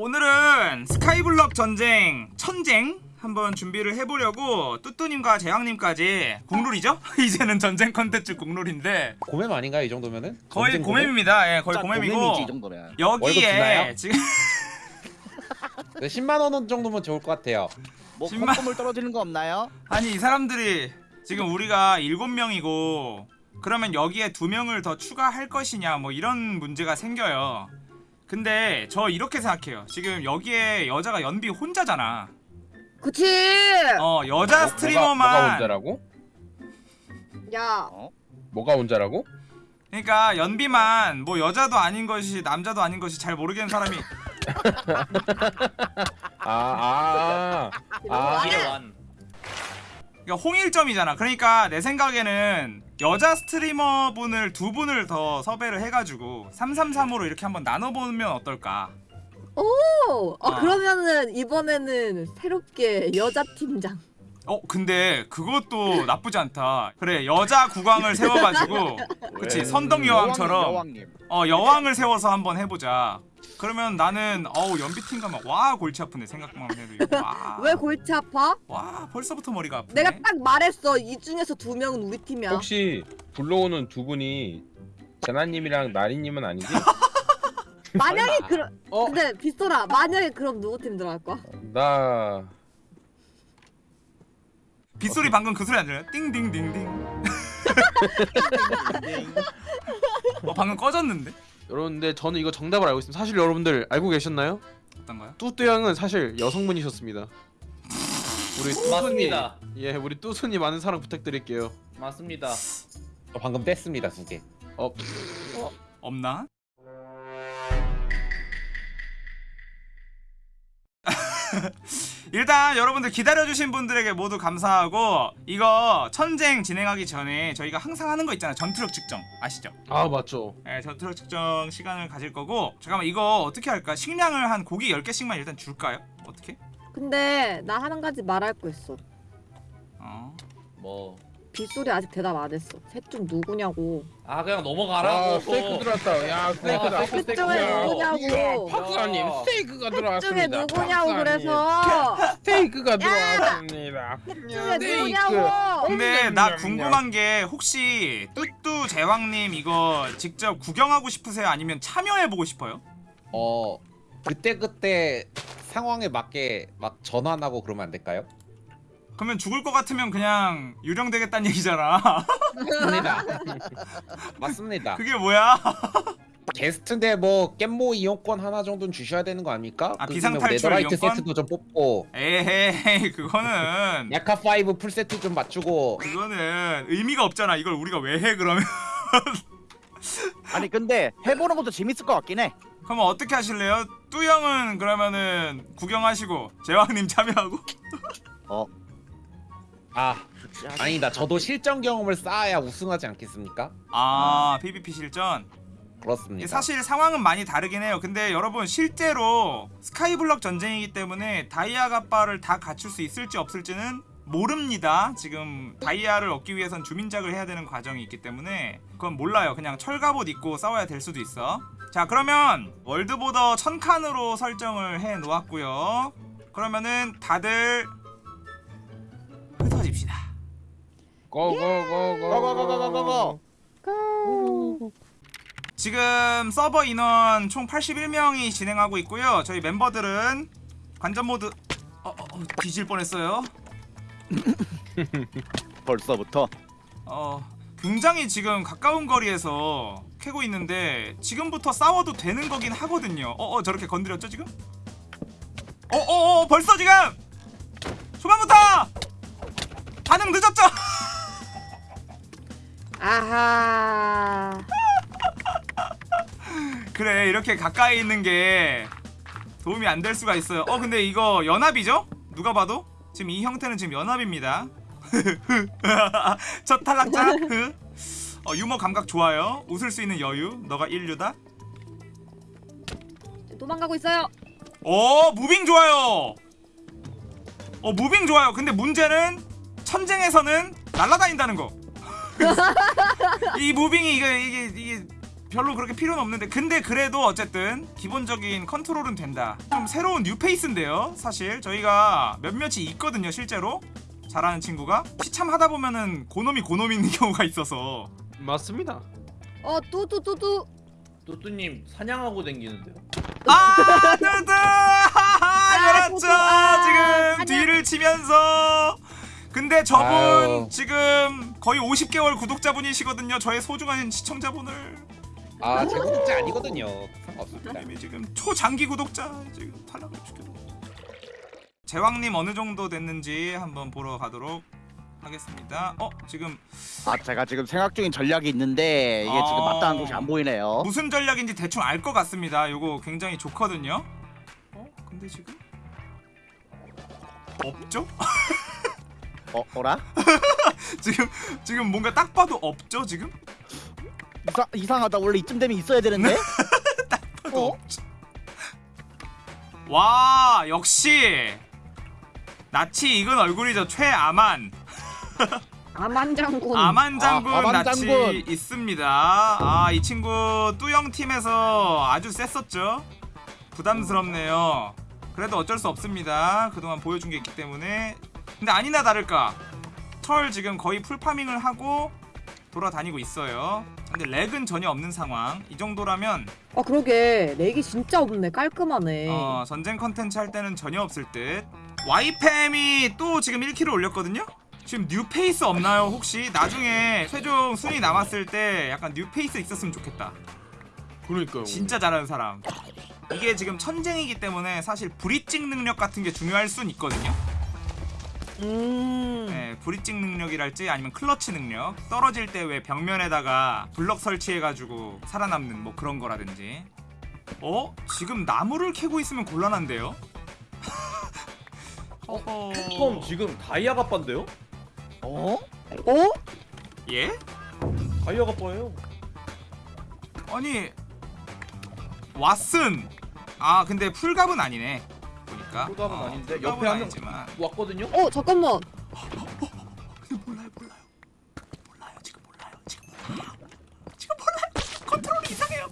오늘은 스카이블럭 전쟁 천쟁 한번 준비를 해보려고 뚜뚜님과 재왕님까지 공룰이죠? 이제는 전쟁 컨텐츠 공룰인데 고맵 아닌가요 이 정도면은? 거의 고맵? 고맵입니다. 예, 거의 짜 고맵이고 여기에? 지금 네, 10만 원 정도면 좋을 것 같아요. 뭐 신발- 콧물 떨어지는 거 없나요? 아니 이 사람들이 지금 우리가 일곱 명이고 그러면 여기에 두 명을 더 추가할 것이냐 뭐 이런 문제가 생겨요. 근데 저 이렇게 생각해요. 지금 여기에 여자가 연비 혼자잖아. 그치 어 여자 뭐, 스트리머만 뭐가 혼자라고? 야 뭐가 혼자라고? 그러니까 연비만 뭐 여자도 아닌 것이 남자도 아닌 것이 잘 모르겠는 사람이 아, 아, 아, 아, 그러니까 홍일점이잖아. 그러니까 내 생각에는 여자 스트리머 분을 두 분을 더 섭외를 해가지고 333으로 이렇게 한번 나눠보면 어떨까? 오! 어, 아. 그러면은 이번에는 새롭게 여자 팀장 어 근데 그것도 나쁘지 않다. 그래 여자 국왕을 세워가지고 그치 선덕 여왕처럼. 어 여왕을 세워서 한번 해보자. 그러면 나는 어우 연비팀 가면 와 골치 아픈데 생각만 해도 이거 와, 왜 골치 아파? 와 벌써부터 머리가 아프네. 내가 딱 말했어 이 중에서 두 명은 우리 팀이야 혹시 불러오는 두 분이 재나님이랑 나리님은 아니지? 만약에 그러 어? 근데 빗소라 만약에 그럼 누구 팀 들어갈 거야? 나 빗소리 방금 그 소리 안 들려요? 띵띵띵띵. 어 방금 꺼졌는데? 여러분 근데 저는 이거 정답을 알고 있습니다. 사실 여러분들 알고 계셨나요? 어떤가요? 뚜뚜 양은 사실 여성분이셨습니다. 우리 뚜순이 맞습니다. 예 우리 뚜순이 많은 사랑 부탁드릴게요. 맞습니다. 저 방금 뗐습니다 두 개. 어 없나? 일단 여러분들 기다려주신 분들에게 모두 감사하고 이거 천쟁 진행하기 전에 저희가 항상 하는 거 있잖아요 전투력 측정 아시죠? 아 맞죠. 네, 전투력 측정 시간을 가질 거고 잠깐만 이거 어떻게 할까? 식량을 한 고기 10개씩만 일단 줄까요? 어떻게? 근데 나 한 가지 말할 거 있어 어. 뭐. 빗소리 아직 대답 안 했어 셋 중 누구냐고 아 그냥 아, 넘어가라고. 스테이크 들어왔다. 야. 아, 셋 중에 야. 누구냐고 박사님, 스테이크가 셋 중에 들어왔습니다. 누구냐고. 그래서 스테이크가 야! 들어왔습니다. 셋 중에 스테이크. 누구냐고 근데 나. 궁금한 게 혹시 뚜뚜 제왕님 이거 직접 구경하고 싶으세요? 아니면 참여해보고 싶어요? 어 그때 그때 상황에 맞게 막 전환하고 그러면 안 될까요? 그러면 죽을 것 같으면 그냥 유령되겠다는 얘기잖아 맞습니다. 맞습니다. 그게 뭐야? 게스트인데 뭐 깻모 이용권 하나 정도는 주셔야 되는 거 아닙니까? 아, 그 비상탈출 네더라이트 이용권? 세트도 좀 뽑고 에헤이 그거는 야카 5 풀 세트 좀 맞추고 그거는 의미가 없잖아 이걸 우리가 왜 해 그러면 아니 근데 해보는 것도 재밌을 것 같긴 해. 그러면 어떻게 하실래요? 뚜형은 그러면은 구경하시고 제왕님 참여하고 아 아니다. 저도 실전 경험을 쌓아야 우승하지 않겠습니까? 아 PVP 실전. 그렇습니다. 이게 사실 상황은 많이 다르긴 해요. 근데 여러분 실제로 스카이블럭 전쟁이기 때문에 다이아 갑바를 다 갖출 수 있을지 없을지는 모릅니다. 지금 다이아를 얻기 위해선 주민작을 해야 되는 과정이 있기 때문에 그건 몰라요. 그냥 철갑옷 입고 싸워야 될 수도 있어. 자 그러면 월드보더 천칸으로 설정을 해 놓았고요. 그러면은 다들 고고고고고고고. 지금 서버 인원 총 81명이 진행하고 있고요. 저희 멤버들은 관전 모드 어, 어, 어, 뒤질 뻔했어요. 벌써부터. 어, 굉장히 지금 가까운 거리에서 캐고 있는데 지금부터 싸워도 되는 거긴 하거든요. 어, 어 저렇게 건드렸죠 지금? 어, 어, 어 벌써 지금 초반부터 반응 늦었죠? 아하. 그래 이렇게 가까이 있는 게 도움이 안 될 수가 있어요. 어 근데 이거 연합이죠? 누가 봐도? 지금 이 형태는 지금 연합입니다. 첫 탈락자 어, 유머 감각 좋아요. 웃을 수 있는 여유. 너가 인류다. 도망가고 있어요. 오 moving 좋아요. 어 moving 좋아요. 근데 문제는 천쟁에서는 날아다닌다는 거 이 moving이 이게 이게 이게 별로 그렇게 필요는 없는데 근데 그래도 어쨌든 기본적인 컨트롤은 된다 좀 새로운 new face인데요 사실 저희가 몇몇이 있거든요 실제로 잘하는 친구가 시참 하다 보면은 고놈이 고놈 있는 경우가 있어서 맞습니다. 어 뚜뚜 뚜뚜. 뚜뚜님 사냥하고 다니는데요. 아 뜨뜨 그렇죠 뚜뚜, 아, 지금. 뒤를 치면서 근데 저분 아유. 지금 거의 50개월 구독자분이시거든요 저의 소중한 시청자분을 아 제 구독자 아니거든요. 상관없습니다. 이미 지금 초장기 구독자 지금 탈락을 시켜도 제왕님 어느 정도 됐는지 한번 보러 가도록 하겠습니다. 어 지금 아 제가 지금 생각 중인 전략이 있는데 이게 지금 아. 마땅한 곳이 안 보이네요. 무슨 전략인지 대충 알 것 같습니다. 요거 굉장히 좋거든요. 어 근데 지금 없죠? 어 어라? 지금 지금 뭔가 딱 봐도 없죠 지금? 이상 이상하다. 원래 이쯤 되면 있어야 되는데. 봐도 어? 없죠. 와 역시 나치 익은 얼굴이죠 최아만. 아만 장군. 아만 장군 아, 아만 장군. 있습니다. 아, 이 친구 뚜영 팀에서 아주 셌었죠. 부담스럽네요. 그래도 어쩔 수 없습니다. 그동안 보여준 게 있기 때문에. 근데 아니나 다를까. 철 지금 거의 풀파밍을 하고 돌아다니고 있어요. 근데 lag은 전혀 없는 상황. 이 정도라면 아 그러게 lag이 진짜 없네. 깔끔하네. 어, 전쟁 컨텐츠 할 때는 전혀 없을 듯. 와이팸이 또 지금 1kill을 올렸거든요. 지금 new face 없나요 혹시? 나중에 최종 순위 남았을 때 약간 new face 있었으면 좋겠다. 그러니까요. 진짜 잘하는 사람. 이게 지금 천쟁이기 때문에 사실 bridging 능력 같은 게 중요할 순 있거든요. 음. 네, 브릿징 능력이랄지 아니면 클러치 능력. 떨어질 때 왜 벽면에다가 블럭 설치해가지고 살아남는 뭐 그런 거라든지. 어? 지금 나무를 캐고 있으면 곤란한데요? 어허. 톰 지금 다이아 갑반데요? 어? 어? 예? 다이아 갑바예요. 아니 왓슨 아 근데 풀갑은 아니네 보니까? 풀갑은 어, 아닌데 옆에 한 명 아니지만. 왔거든요. 어 잠깐만. 근데 몰라요 몰라요. 몰라요 지금 몰라요. 지금 몰라요. 지금 몰라요. 컨트롤이 이상해요.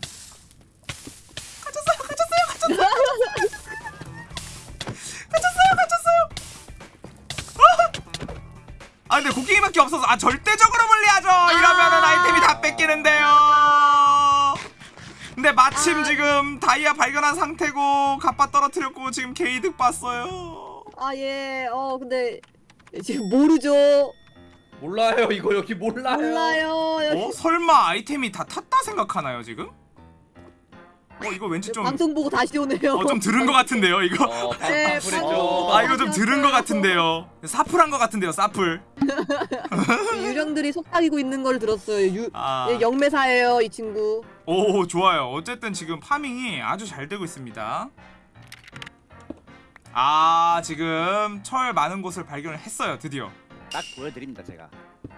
갇혔어요 갇혔어요 갇혔어요. 갇혔어요 갇혔어요. 아! 아 근데 곡괭이밖에 없어서 아 절대적으로 불리하죠. 이러면은 아이템이 다 뺏기는데요 근데 마침 아. 지금 다이아 발견한 상태고 갑바 떨어뜨렸고 지금 게이 득 봤어요 아 예. 어 근데 지금 모르죠. 몰라요 이거 여기 몰라요. 몰라요. 여기 어? 설마 아이템이 다 탔다 생각하나요 지금? 어 이거 왠지 좀 방송 보고 다시 오네요. 어, 좀 들은 것 같은데요 이거 어, 네, 방풀했죠. 아 이거 좀 들은 것 같은데요 사풀한 것 같은데요 사풀 유령들이 속삭이고 있는 걸 들었어요. 유 아, 예, 영매사예요 이 친구. 오 좋아요 어쨌든 지금 파밍이 아주 잘 되고 있습니다 아 지금 철 많은 곳을 발견을 했어요 드디어 딱 보여드립니다 제가.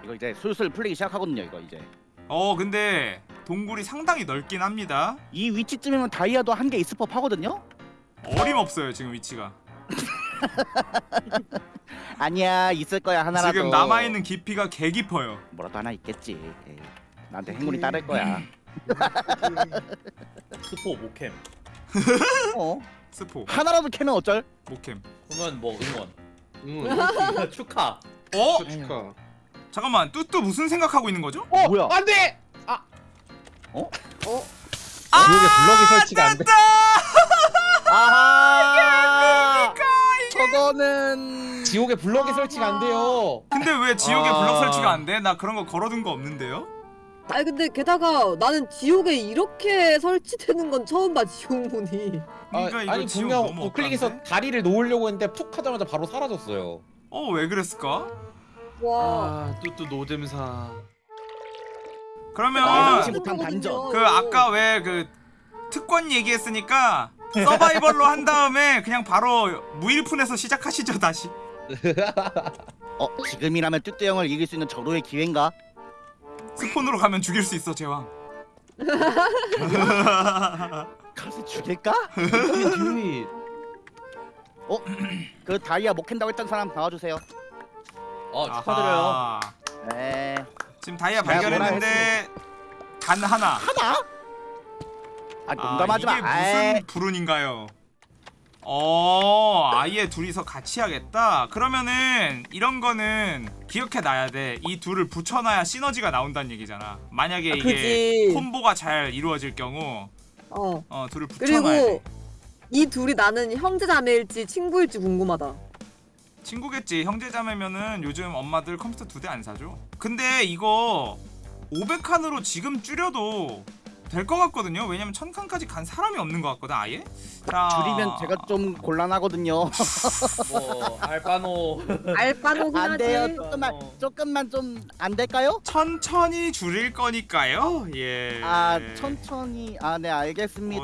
이거 이제 슬슬 풀리기 시작하거든요. 이거 이제. 어 근데 동굴이 상당히 넓긴 합니다 이 위치쯤이면 다이아도 한 개 있을 법 하거든요. 어림없어요 지금 위치가 아니야 있을 거야 하나라도. 지금 남아있는 깊이가 개 깊어요 뭐라도 하나 있겠지. 에이, 나한테 행운이 따를 거야. 스포 모캠. 어? 스포 하나라도 캐면 어쩔? 모캠 그러면 뭐 응원. 응. 축하. 어? 축하. 잠깐만 뚜뚜 무슨 생각하고 있는 거죠? 어, 뭐야? 안돼. 어? 지옥에 블럭이 설치가 안 돼. 아하! 저거는 지옥에 블럭이 설치가 안 돼요. 근데 왜 지옥에 아. 블럭 설치가 안 돼? 나 그런 거 걸어둔 거 없는데요? 아니 근데 게다가 나는 지옥에 이렇게 설치되는 건 처음 봐 지옥문이. 아, 그러니까 이거 아니 지옥 분명 우클릭에서? 다리를 놓으려고 했는데 푹 하자마자 바로 사라졌어요. 어 왜 그랬을까? 와. 아, 노잼사. 그러면 아, 아. 그 아까 왜 그 특권 얘기했으니까 서바이벌로 한 다음에 그냥 바로 무일푼에서 시작하시죠 다시. 어 지금이라면 뚜뚜 형을 이길 수 있는 절호의 기회인가? 스폰으로 가면 죽일 수 있어 제왕. 가서 죽일까? 어? 그 다이아 못 캔다고 했던 사람 나와주세요. 어 축하드려요. 네. 지금 다이아 발견했는데 단 하나. 하나? 아 농담하지 이게 마. 아이, 무슨 불운인가요? 어, 아예 둘이서 같이 하겠다. 그러면은 이런 거는 기억해 놔야 돼. 이 둘을 붙여놔야 시너지가 나온다는 얘기잖아. 만약에 아, 이게. 콤보가 잘 이루어질 경우, 어. 어, 둘을 붙여놔야 돼. 그리고 이 둘이 나는 형제자매일지 친구일지 궁금하다. 친구겠지. 형제자매면은 요즘 엄마들 컴퓨터 두 대 안 사줘. 근데 이거 500칸으로 지금 줄여도 될 것 같거든요. 왜냐면 1000칸까지 간 사람이 없는 것 같거든, 아예. 자, 줄이면 제가 좀 곤란하거든요. 뭐 알바노. 알바노긴 안 돼요. 하지. 조금만 어. 조금만 좀 안 될까요? 천천히 줄일 거니까요. 예. 아 천천히. 아 네 알겠습니다.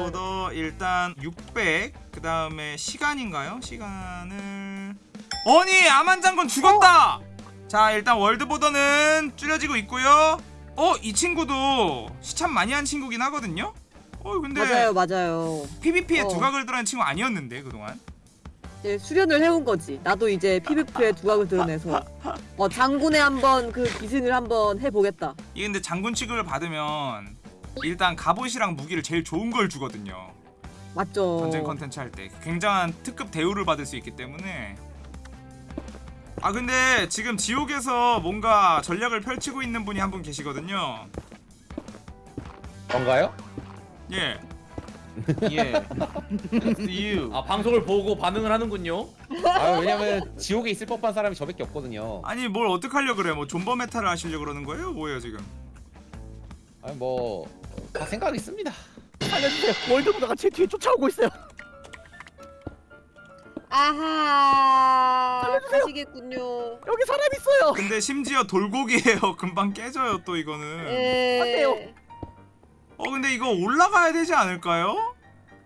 월드보더 일단 600. 그 다음에 시간인가요? 시간을 아니 아만장군 죽었다. 자 일단 월드보더는 줄여지고 있고요. 어 이 친구도 시참 많이 한 친구긴 하거든요. 어 근데 맞아요, 맞아요. PVP에 어. 두각을 드러낸 친구 아니었는데 그동안. 이제 수련을 해온 거지. 나도 이제 PVP에 두각을 드러내서 어 장군에 한번 그 기승을 한번 해보겠다. 이게 근데 장군 취급을 받으면 일단 갑옷이랑 무기를 제일 좋은 걸 주거든요. 맞죠. 전쟁 컨텐츠 할 때 굉장한 특급 대우를 받을 수 있기 때문에 아 근데 지금 지옥에서 뭔가 전략을 펼치고 있는 분이 한 분 계시거든요 뭔가요? 예 예. you. 아 방송을 보고 반응을 하는군요. 아 왜냐면 지옥에 있을 법한 사람이 저밖에 없거든요. 아니 뭘 어떡하려 그래 뭐 존버 meta를 하시려 그러는 거예요 뭐예요 지금 아니 뭐다 생각 있습니다. 살려주세요. 월드보다가 제 뒤에 쫓아오고 있어요. 아하. 살려주세요. 가시겠군요. 여기 사람 있어요. 근데 심지어 돌고기예요 금방 깨져요 또 이거는 예. 안 돼요. 어 근데 이거 올라가야 되지 않을까요?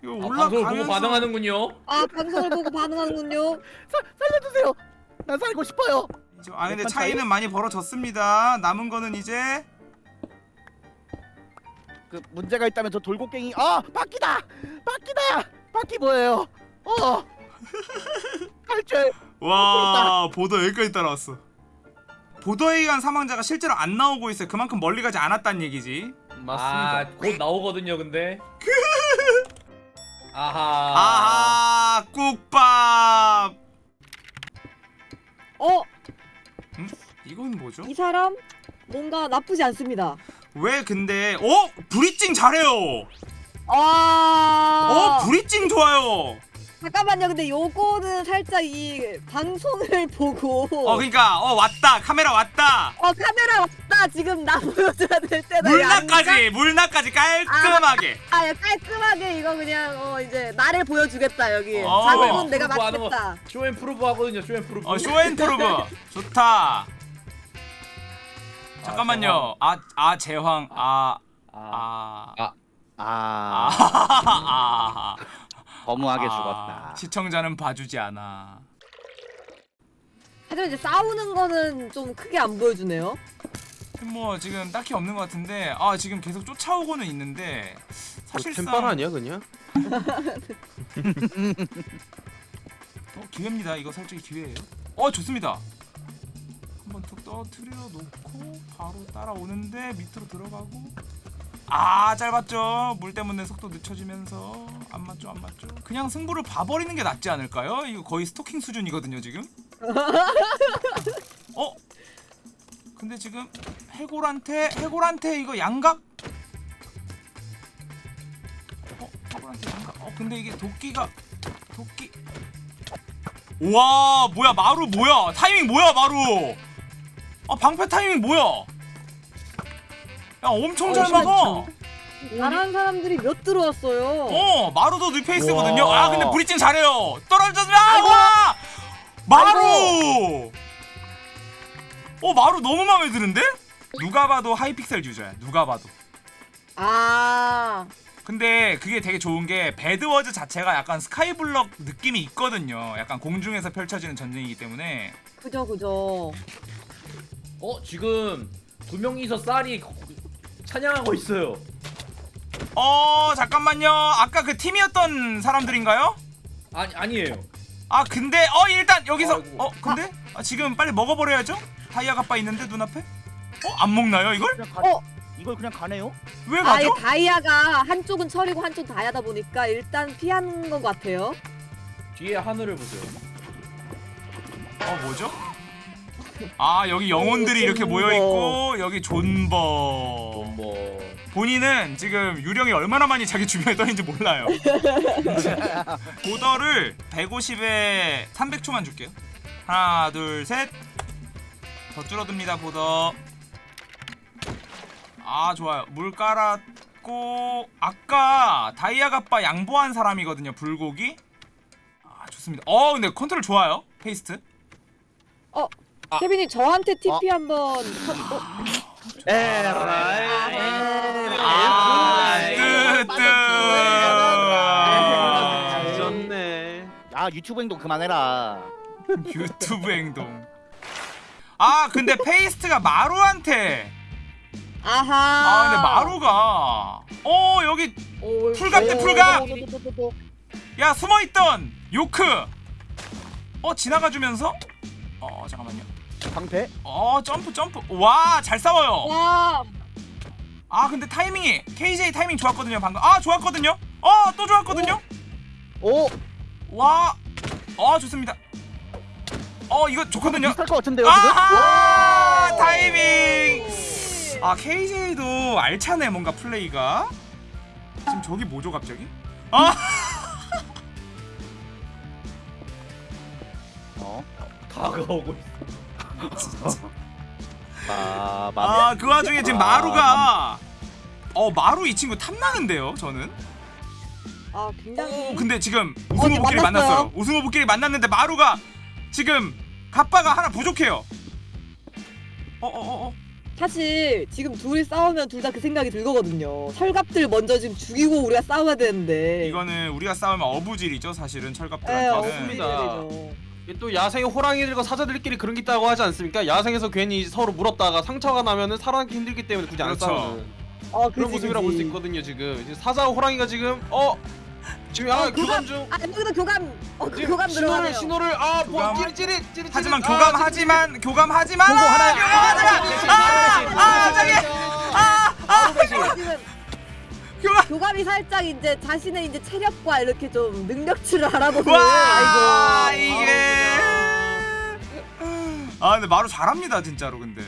이거 아, 방송을 보고 올라가면서 반응하는군요. 아 방송을 보고 반응하는군요. 살려주세요. 난 살고 싶어요. 아 근데 차이? 차이는 많이 벌어졌습니다 남은 거는 이제 그 문제가 있다면 저 돌고갱이 아 바퀴다 바퀴다 바퀴 뭐예요? 어 와 보더 여기까지 따라왔어 보더에 의한 사망자가 실제로 안 나오고 있어요 그만큼 멀리 가지 않았다는 얘기지 맞습니다. 아 곧 나오거든요, 근데. 아하. 아하 국밥 어, 이건 뭐죠? 이 사람 뭔가 나쁘지 않습니다. 왜 근데 어? 브리징 잘해요 아. 어? 브리징 좋아요 잠깐만요. 근데 요거는 살짝 이 방송을 보고 어 그니까 어 왔다 카메라 왔다 어, 카메라 왔다. 지금 나 보여줘야 될 때다. 물나까지 물나까지 깔끔하게 아, 야, 깔끔하게 이거 그냥 어 이제 나를 보여주겠다 여기. 어. 자극은 내가 프로브 하는 거. 맞겠다. 쇼앤프루브 하거든요, 쇼앤프루브. 어 쇼앤프루브 좋다 잠깐만요 아 아 제황 아. 아 아 아 아, 허무하게 아, 죽었다 시청자는 봐주지 않아. 하지만 이제 싸우는 거는 좀 크게 안 보여주네요. 뭐 지금 딱히 없는 것 같은데 아 지금 계속 쫓아오고는 있는데 사실상 템빨 아니야 그냥? 어, 기회입니다. 이거 솔직히 기회예요. 어 좋습니다. 한번 툭 떠트려 놓고 바로 따라오는데 밑으로 들어가고 아 짧았죠. 물 때문에 속도 늦춰지면서 안 맞죠 안 맞죠. 그냥 승부를 봐버리는 게 낫지 않을까요? 이거 거의 스토킹 수준이거든요 지금. 어? 근데 지금 해골한테 해골한테 이거 양각? 어 해골한테 양각? 어 근데 이게 도끼가 도끼 와 뭐야 마루 뭐야 타이밍 뭐야 마루 아 방패 타이밍 뭐야 야 엄청 잘 막아 잘하는 사람들이 몇 들어왔어요. 어 마루도 new face거든요. 와. 아 근데 bridging 잘해요. 떨어졌으면 아 마루! 어 마루 너무 마음에 드는데? 누가 봐도 Hypixel user야 누가 봐도. 아, 근데 그게 되게 좋은 게 배드워즈 자체가 약간 스카이블럭 느낌이 있거든요. 약간 공중에서 펼쳐지는 전쟁이기 때문에. 그죠 그죠. 어, 지금 두 명이서 쌀이 찬양하고 있어요. 어 잠깐만요 아까 그 팀이었던 사람들인가요? 아니, 아니에요. 아 근데 어 일단 여기서 아이고. 어 근데 아, 지금 빨리 먹어버려야죠 다이아 가빠 있는데 눈앞에 어 안 먹나요 이걸 어, 이걸 그냥 가네요? 왜 아예 가죠? 다이아가 한쪽은 철이고 한쪽 다이아다 보니까 일단 피하는 것 같아요. 뒤에 하늘을 보세요. 어 뭐죠? 아 여기 영혼들이 이렇게 존버. 모여 있고 여기 존버. 뭐 본인은 지금 유령이 얼마나 많이 자기 주변에 떠있는지 몰라요. 보더를 150에 300초만 줄게요. 하나, 둘, 셋. 더 줄어듭니다, border. 아, 좋아요. 물 깔았고 아까 다이아 갑바 양보한 사람이거든요, 불고기. 아, 좋습니다. 어, 근데 컨트롤 좋아요. 페이스트. 케빈님 저한테 TP 한번. 쳐- 어? 에라이. 아, 에라이. 뜨뜨. 좋네. 아 유튜브 행동 그만해라. 유튜브 행동. 아 근데 페이스트가 마루한테 아하. 아 근데 마루가 어 여기 오, full갑 대 오, full갑! 오. 야 숨어 있던 요크 어 지나가 주면서 어 잠깐만요 방패. 어 점프 점프. 와 잘 싸워요. 와. 아 근데 타이밍이 KJ 타이밍 좋았거든요 방금. 아 좋았거든요? 어 또 좋았거든요? 오. 와어 좋습니다. 어 이거 좋거든요. 비슷할 것 같은데요 지금? 아하! 타이밍. 아 KJ도 알차네 뭔가 플레이가. 지금 저기 뭐죠 갑자기? 아! 어. 다가오고 있어. 아 마. 아그 와중에 지금 마루가 어 마루 이 친구 탐나는데요 저는 아 굉장히. 오 근데 지금 어, 우승 후보끼리 만났어요. 만났어요 우승 후보끼리 만났는데 마루가 지금 갑바가 하나 부족해요 어어어어 사실 지금 둘이 싸우면 둘 다 그 생각이 들거든요. 철갑들 먼저 지금 죽이고 우리가 싸워야 되는데. 이거는 우리가 싸우면 어부질이죠 사실은 예, 철갑들한테는 없습니다. 어부질이죠. 또 야생의 호랑이들과 사자들끼리 그런 게 있다고 하지 않습니까? 야생에서 괜히 서로 물었다가 상처가 나면은 살아남기 힘들기 때문에 굳이 안 그렇죠. 싸우는 어, 그런 그치, 모습이라고 볼 수. 있거든요 지금. 지금 사자와 호랑이가 지금 어 지금 아 어, 교감 중 아 여기도 교감. 어, 그 지금 교감 신호를 들어가네요. 신호를 아뭐 교감. 찌릿 찌릿 찌릿 하지만 아, 교감하지만 교감하지만 보고 하나야. 교감하지만 아아 저기 아 아 지금 교감 교감이 살짝 이제 자신의 이제 체력과 이렇게 좀 능력치를 알아보는. 와 아이고. 이게 아 근데 마루 잘합니다 진짜로 근데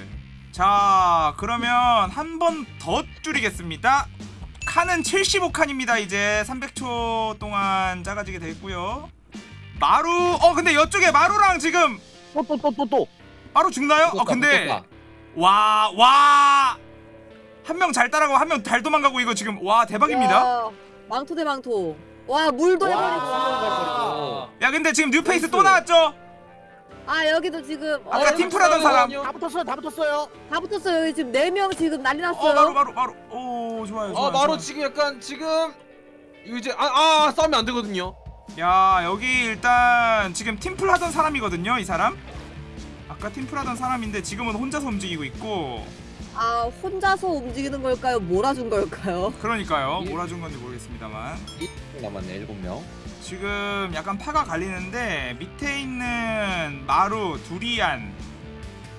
자 그러면 한 번 더 줄이겠습니다 칸은 75칸입니다 이제 300초 동안 작아지게 됐고요 마루 어 근데 이쪽에 마루랑 지금 또 또 또 또. 마루 죽나요? 어 근데 와와 한 명 잘 따라가고 한 명 잘 도망가고 이거 지금 와 대박입니다 야, 망토 대 망토. 와 물도 해버리고. 아, 야 근데 지금 new face 또 나왔죠? 아 여기도 지금 어, 아까 여기 팀플하던 사람 다 붙었어요 다 붙었어요. 다 붙었어요. 여기 지금 네 명 지금 난리 어 났어요. 마루 마루 마루 오 좋아요 좋아요 아 마루 좋아요. 지금 약간 지금 이제 아, 아 싸우면 안 되거든요. 야 여기 일단 지금 팀플 하던 사람이거든요 이 사람 아까 팀플 하던 사람인데 지금은 혼자서 움직이고 있고 아 혼자서 움직이는 걸까요? 몰아준 걸까요? 그러니까요 예. 몰아준 건지 모르겠습니다만 남았네 7명 지금 약간 파가 갈리는데 밑에 있는 마루 두리안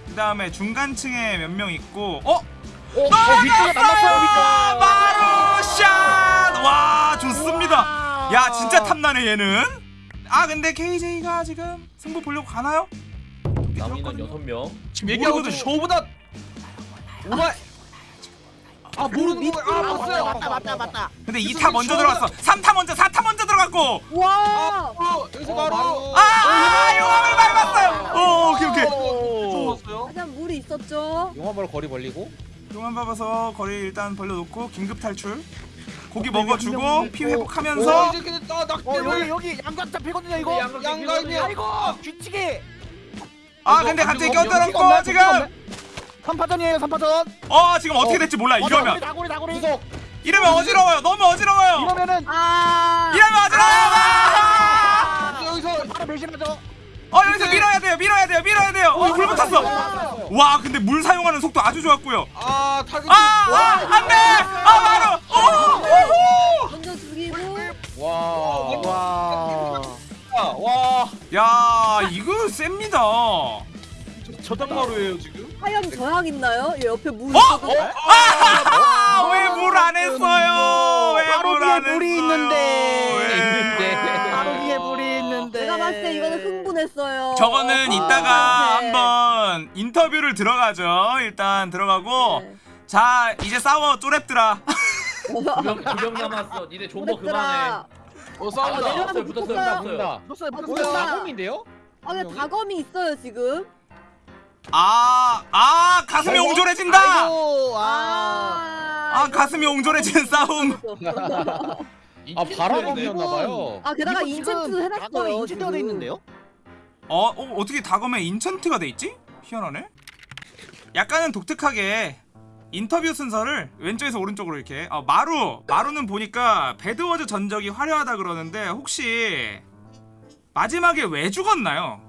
그 다음에 중간층에 몇 명 있고 어? 어, 어 위쪽에 만났어요. 마루 샷! 와 좋습니다 야 진짜 탐나네 얘는 아 근데 KJ가 지금 승부 보려고 가나요? 남인은 여섯 명. 지금 얘기하고 있는. 쇼보다 오마 아 모르는 거야. 아 아, 봤어요. 맞다 맞다 맞다. 근데 무슨 2타 먼저 들어갔어 3타 먼저 4타 먼저 들어갔고 와. 어, 여기서 바로 아 용암을 밟았어요 오 오케이 오케이 좋았어요. 하지만 물이 있었죠. 용화바로 거리 벌리고 용암 밟아서 거리 일단 벌려놓고 긴급 탈출 고기 어, 먹어주고 명 피. 회복하면서 어어 여기 여기 양각 잡히거든요 이거. 양각 양가이네. 아이고 뒤치기. 아 근데 안 갑자기 껴들었고 지금. 3파전이에요 3파전. 어 지금 어떻게 될지 몰라 이러면 다구리 다구리. 이러면 어지러워요 너무 어지러워요 이러면은 아. 이러면 어지러워요 아! 여기서 바로 배신하죠. 어 여기서 밀어야 돼요 밀어야 돼요 밀어야 돼요 어 불 붙었어 어. 와 근데 물 사용하는 속도 아주 좋았고요 아 타겟 아 안돼 아 바로 오 먼저 죽이고. 와 와. 와야 이거 셉니다 저장마루예요 지금. 화염 저항 있나요? 얘 옆에 물 어? 있어도 아, 왜물 안 했어요? 왜 바로 물안 뒤에 했어요? 물이 있는데. 왜? 있는데. 바로 위에 물이 있는데. 내가 봤을 때 이거는 흥분했어요. 저거는 어, 이따가 네. 한번 인터뷰를 들어가죠. 일단 들어가고 네. 자 이제 싸워 쪼랩들아. 두명 남았어. 니네 존버 그만해. 어 아, 싸운다. 내려가서 붙었어요, 붙었어요. 붙었어요. 본다. 붙었어요, 아, 붙었어요. 뭐야? 사범인데요? 아, 근데 다검이 있어요 지금. 아, 아 가슴이 아이고. 옹졸해진다. 아이고, 아. 아 가슴이 옹졸해지는 싸움. 아 바라범이었나봐요. 아 게다가 인챈트 해놨어요. 인챈트가 돼 지금. 있는데요? 어, 어 어떻게 다검에 인천트가 돼 있지? 희한하네. 약간은 독특하게 인터뷰 순서를 왼쪽에서 오른쪽으로 이렇게. 어, 마루, 마루는 보니까 배드워즈 전적이 화려하다 그러는데 혹시 마지막에 왜 죽었나요?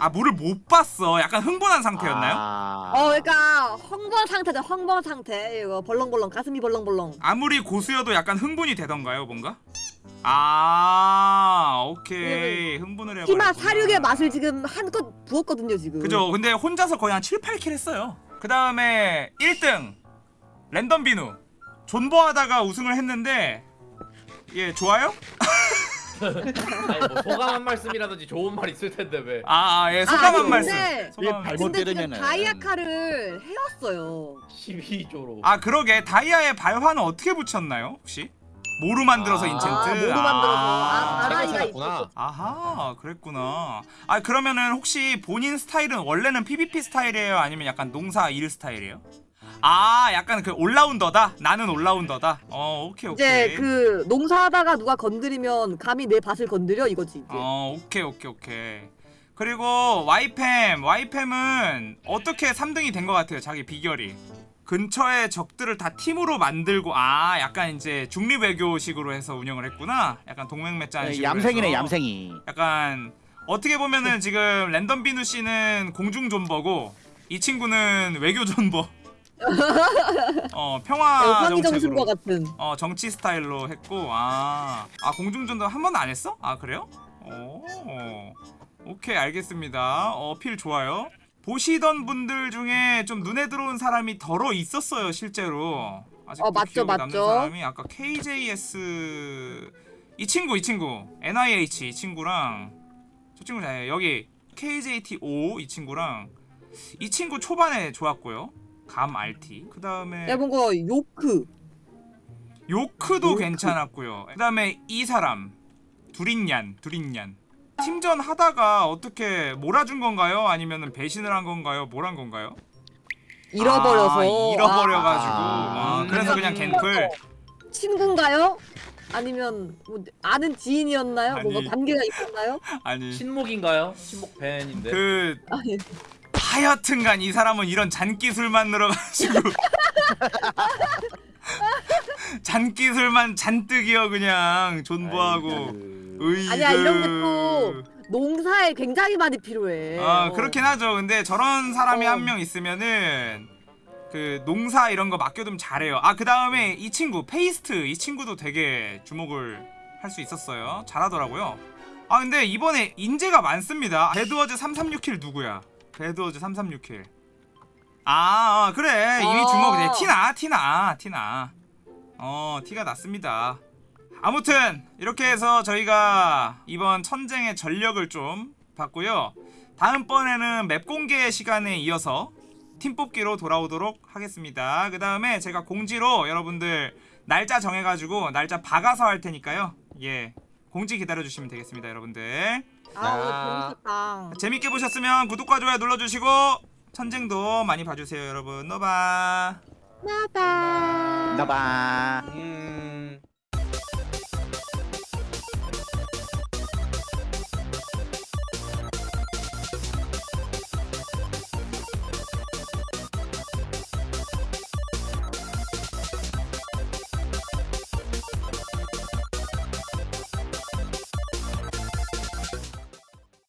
아 물을 못 봤어. 약간 흥분한 상태였나요? 아. 어, 그러니까 황번 상태죠. 황번 상태. 이거 벌렁벌렁 가슴이 벌렁벌렁. 아무리 고수여도 약간 흥분이 되던가요, 뭔가? 아, 오케이. 흥분을 해버렸구나. 피마 사륙의 맛을 지금 한껏 부었거든요 지금. 그죠. 근데 혼자서 거의 한 7, 8킬 했어요. 그 다음에 1등 랜덤 비누 존버하다가 우승을 했는데 예 좋아요? 아니 뭐 소감 한 말씀이라든지 좋은 말 있을 텐데 왜? 아, 아, 예 소감 아니, 한 말씀. 근데- 소감 한 예, 말씀. 잘못 근데 지금 때리면은- 다이아카를 해왔어요. 12조로. 아 그러게 다이아의 발화는 어떻게 붙였나요 혹시? 모루 만들어서 아, 인챈트. 아, 모두 만들어서. 아, 아, 찾았구나. 있었어. 아하 그랬구나. 아 그러면은 혹시 본인 스타일은 원래는 PVP 스타일이에요 아니면 약간 농사 일 스타일이에요? 아 약간 그 올라운더다. 나는 올라운더다. 어 오케이 오케이. 이제 그 농사하다가 누가 건드리면 감히 내 밭을 건드려 이거지 이제. 어 오케이 오케이 오케이 그리고 와이팸 와이팸은 어떻게 3등이 된 것 같아요 자기 비결이 근처에 적들을 다 팀으로 만들고 아 약간 이제 중립 외교식으로 해서 운영을 했구나 약간 동맹매짠 네, 식으로 얌생이네, 해서. 얌생이. 약간 어떻게 보면은 지금 랜덤 비누 씨는 공중 존버고 이 친구는 외교 존버 어 평화 네, 정책으로. 신과 같은. 어 정치 스타일로 했고 아, 아 공중전도 한 번도 안 했어? 아 그래요? 오 오케이 알겠습니다. 어필 좋아요. 보시던 분들 중에 좀 눈에 들어온 사람이 덜어 있었어요 실제로. 아직도 어, 맞죠, 기억에 남는 맞죠. 사람이. 아까 KJS 이 친구 이 친구. NIH 이 친구랑. 저 친구 잘 여기 KJT5 이 친구랑. 이 친구 초반에 좋았고요 감 RT 그 다음에 야 뭔가 요크. 요크도 요크. 괜찮았고요. 그 다음에 이 사람 두린얀 두린얀 팀전 하다가 어떻게 몰아준 건가요? 아니면 배신을 한 건가요? 뭘 한 건가요? 잃어버려서. 아, 잃어버려가지고 아. 아, 그래서 그냥 갱플 아, 친구인가요? 아니면 뭐 아는 지인이었나요? 아니. 뭔가 관계가 있었나요? 아니 신목인가요? 신목 밴인데. 그 아니. 하여튼간 이 사람은 이런 잔기술만 늘어가지고 잔기술만 잔뜩이요 그냥 존버하고 으이그 아니야, 이런 게 또 농사에 굉장히 많이 필요해. 아 어. 그렇긴 하죠. 근데 저런 사람이 어. 한명 있으면은 그 농사 이런 거 맡겨두면 잘해요. 아 그 다음에 이 친구 페이스트 이 친구도 되게 주목을 할 수 있었어요. 잘하더라고요. 아 근데 이번에 인재가 많습니다. 배드워즈 336kill 누구야? 배드워즈 336kill. 아, 아 그래 이미 어. 주목 돼. 티 나 티 나 티 나. 어 티가 났습니다. 아무튼 이렇게 해서 저희가 이번 천쟁의 전력을 좀 봤고요. 다음번에는 map 공개 시간에 이어서 팀 뽑기로 돌아오도록 하겠습니다. 그 다음에 제가 공지로 여러분들 날짜 정해가지고 날짜 박아서 할 테니까요. 예, 공지 기다려주시면 되겠습니다, 여러분들. 아 오늘 아. 재밌었다. 재밌게 보셨으면 구독과 좋아요 눌러주시고 천쟁도 많이 봐주세요, 여러분. 너바. 나다. 나봐. 음.